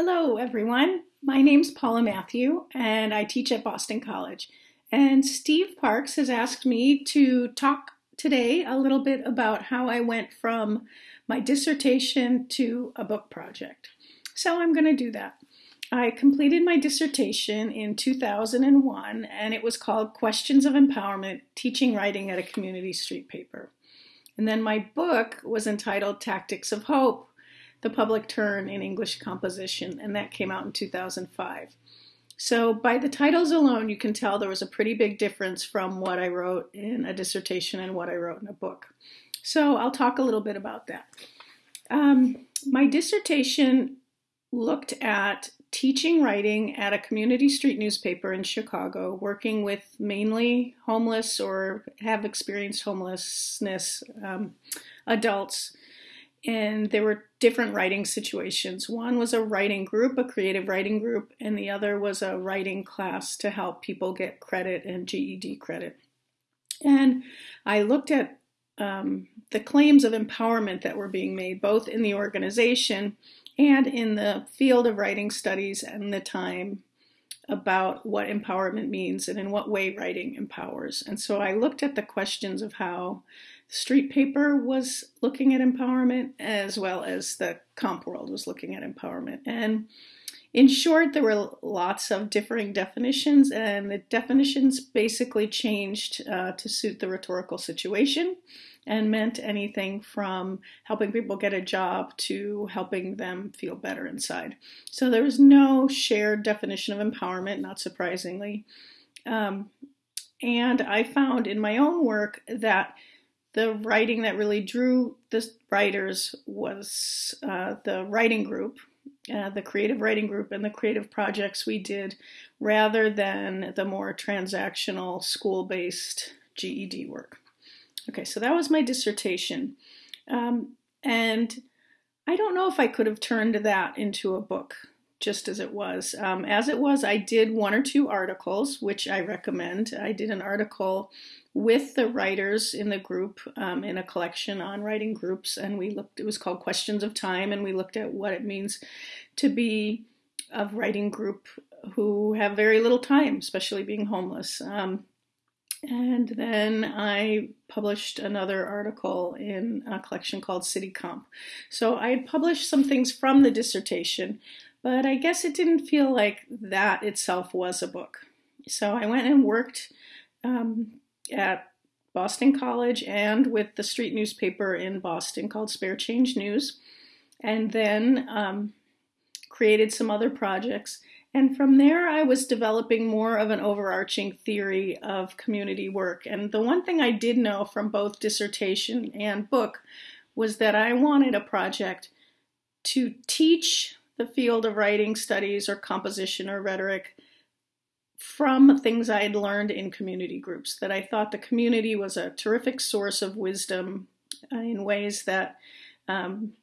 Hello, everyone. My name's Paula Mathieu, and I teach at Boston College. And Steve Parks has asked me to talk today a little bit about how I went from my dissertation to a book project. So I'm going to do that. I completed my dissertation in 2001, and it was called Questions of Empowerment Teaching Writing at a Community Street Paper. And then my book was entitled Tactics of Hope the Public Turn in English Composition, and that came out in 2005. So, by the titles alone, you can tell there was a pretty big difference from what I wrote in a dissertation and what I wrote in a book. So, I'll talk a little bit about that. Um, my dissertation looked at teaching writing at a community street newspaper in Chicago, working with mainly homeless or have experienced homelessness um, adults and there were different writing situations. One was a writing group, a creative writing group, and the other was a writing class to help people get credit and GED credit. And I looked at um, the claims of empowerment that were being made, both in the organization and in the field of writing studies and the time about what empowerment means and in what way writing empowers. And so I looked at the questions of how Street Paper was looking at empowerment as well as the comp world was looking at empowerment. And in short, there were lots of differing definitions, and the definitions basically changed uh, to suit the rhetorical situation and meant anything from helping people get a job to helping them feel better inside. So there was no shared definition of empowerment, not surprisingly. Um, and I found in my own work that the writing that really drew the writers was uh, the writing group, uh, the creative writing group, and the creative projects we did, rather than the more transactional school based GED work. Okay, so that was my dissertation. Um, and I don't know if I could have turned that into a book just as it was. Um, as it was, I did one or two articles, which I recommend. I did an article with the writers in the group um, in a collection on writing groups, and we looked. It was called Questions of Time, and we looked at what it means to be a writing group who have very little time, especially being homeless. Um, and then I published another article in a collection called City Comp. So I had published some things from the dissertation, but I guess it didn't feel like that itself was a book. So I went and worked um, at Boston College and with the street newspaper in Boston called Spare Change News, and then um, created some other projects. And from there, I was developing more of an overarching theory of community work. And the one thing I did know from both dissertation and book was that I wanted a project to teach the field of writing studies or composition or rhetoric from things I had learned in community groups, that I thought the community was a terrific source of wisdom in ways that um,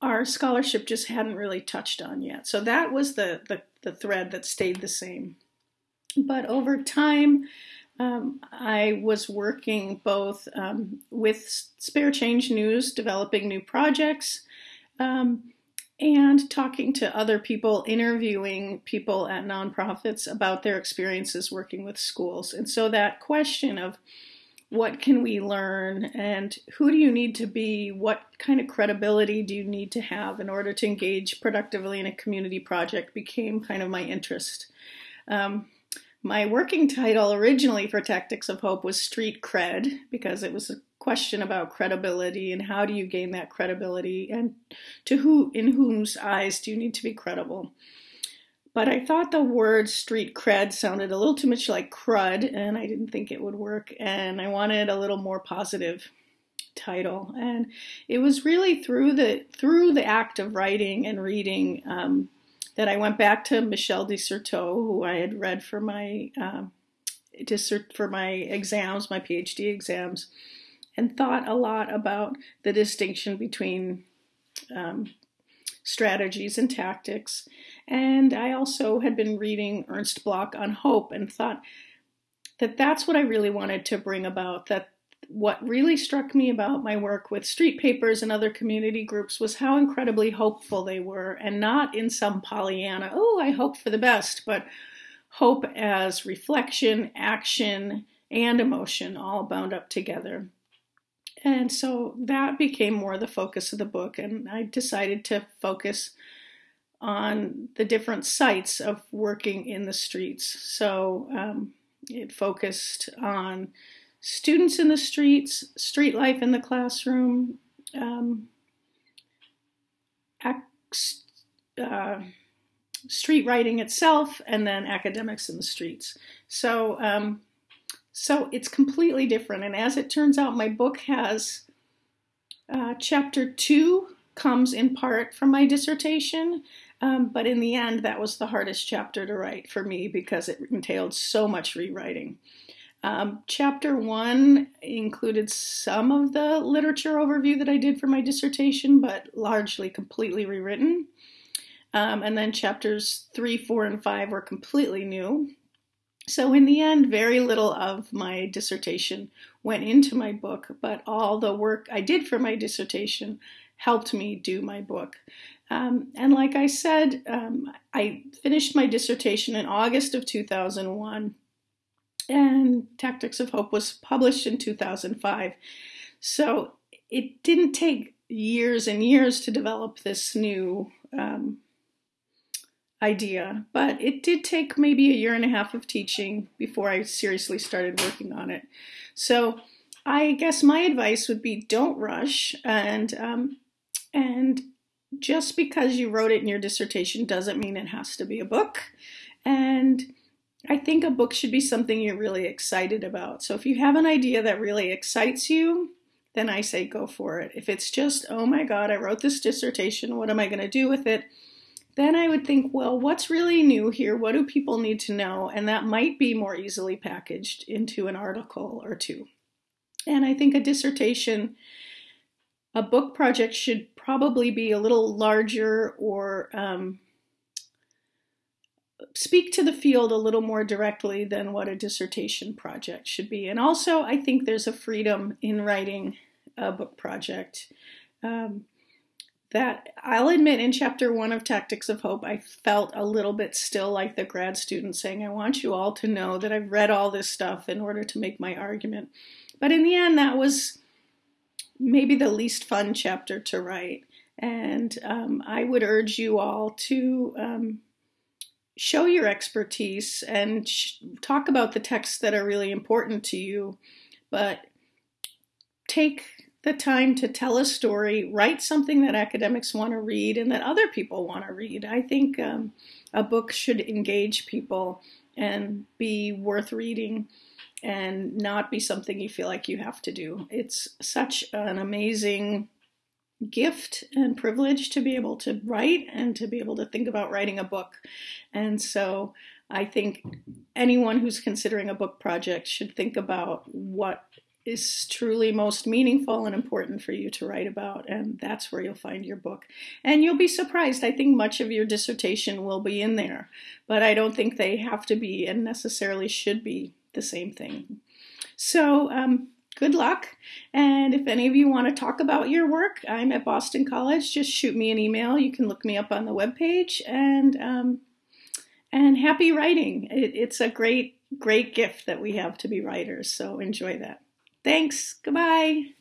our scholarship just hadn't really touched on yet. So that was the, the, the thread that stayed the same. But over time, um, I was working both um, with Spare Change News, developing new projects, um, and talking to other people, interviewing people at nonprofits about their experiences working with schools. And so that question of what can we learn and who do you need to be? What kind of credibility do you need to have in order to engage productively in a community project became kind of my interest. Um, my working title originally for Tactics of Hope was Street Cred because it was a question about credibility and how do you gain that credibility and to who in whom's eyes do you need to be credible but i thought the word street cred sounded a little too much like crud and i didn't think it would work and i wanted a little more positive title. And it was really through the through the act of writing and reading um, that i went back to michel de certeau who i had read for my uh, for my exams my phd exams and thought a lot about the distinction between um, strategies and tactics. And I also had been reading Ernst Bloch on hope and thought that that's what I really wanted to bring about that what really struck me about my work with street papers and other community groups was how incredibly hopeful they were, and not in some Pollyanna, oh, I hope for the best, but hope as reflection, action, and emotion all bound up together. And so that became more the focus of the book, and I decided to focus on the different sites of working in the streets. So um, it focused on students in the streets, street life in the classroom, um, uh, street writing itself, and then academics in the streets. So, um, so it's completely different. And as it turns out, my book has uh, chapter two comes in part from my dissertation, um, but in the end, that was the hardest chapter to write for me because it entailed so much rewriting. Um, chapter one included some of the literature overview that I did for my dissertation, but largely completely rewritten. Um, and then chapters three, four, and five were completely new. So, in the end, very little of my dissertation went into my book, but all the work I did for my dissertation helped me do my book. Um, and like I said, um, I finished my dissertation in August of 2001, and Tactics of Hope was published in 2005. So it didn't take years and years to develop this new um, idea, but it did take maybe a year and a half of teaching before I seriously started working on it. So I guess my advice would be don't rush and um, and just because you wrote it in your dissertation doesn't mean it has to be a book. And I think a book should be something you're really excited about. So if you have an idea that really excites you, then I say go for it. If it's just, oh my God, I wrote this dissertation, what am I going to do with it? Then I would think, well, what's really new here? What do people need to know? And that might be more easily packaged into an article or two. And I think a dissertation a book project should probably be a little larger or um, speak to the field a little more directly than what a dissertation project should be. And also, I think there's a freedom in writing a book project. Um, that I'll admit in chapter one of Tactics of Hope, I felt a little bit still like the grad student saying, I want you all to know that I've read all this stuff in order to make my argument. But in the end, that was maybe the least fun chapter to write. And um, I would urge you all to um, show your expertise and sh- talk about the texts that are really important to you, but take the time to tell a story, write something that academics want to read and that other people want to read. I think um, a book should engage people and be worth reading and not be something you feel like you have to do. It's such an amazing gift and privilege to be able to write and to be able to think about writing a book. And so I think anyone who's considering a book project should think about what is truly most meaningful and important for you to write about, and that's where you'll find your book. And you'll be surprised. I think much of your dissertation will be in there, but I don't think they have to be and necessarily should be the same thing. So, um, good luck. And if any of you want to talk about your work, I'm at Boston College. Just shoot me an email. You can look me up on the webpage. And um, and happy writing. It, it's a great, great gift that we have to be writers. So enjoy that. Thanks. Goodbye.